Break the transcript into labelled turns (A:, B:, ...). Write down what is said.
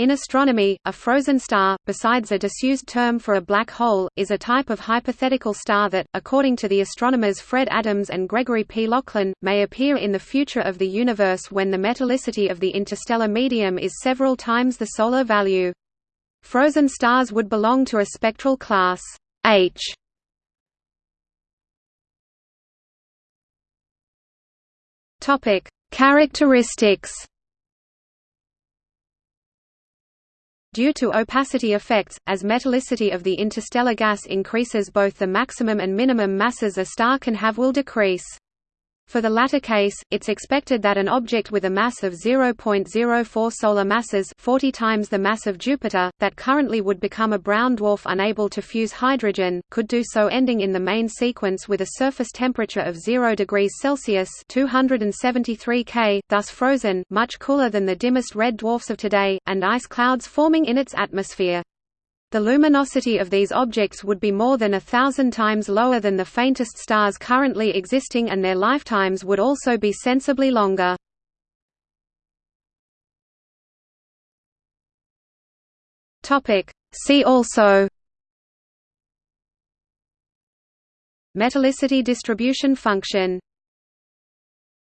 A: In astronomy, a frozen star, besides a disused term for a black hole, is a type of hypothetical star that, according to the astronomers Fred Adams and Gregory P. Laughlin, may appear in the future of the universe when the metallicity of the interstellar medium is several times the solar value. Frozen stars would belong to a spectral class H. Topic: Characteristics Due to opacity effects, as metallicity of the interstellar gas increases both the maximum and minimum masses a star can have will decrease. For the latter case, it's expected that an object with a mass of 0.04 solar masses 40 times the mass of Jupiter, that currently would become a brown dwarf unable to fuse hydrogen, could do so ending in the main sequence with a surface temperature of 0 degrees Celsius 273 K, thus frozen, much cooler than the dimmest red dwarfs of today, and ice clouds forming in its atmosphere. The luminosity of these objects would be more than a thousand times lower than the faintest stars currently existing and their lifetimes would also be sensibly longer. See also. Metallicity distribution function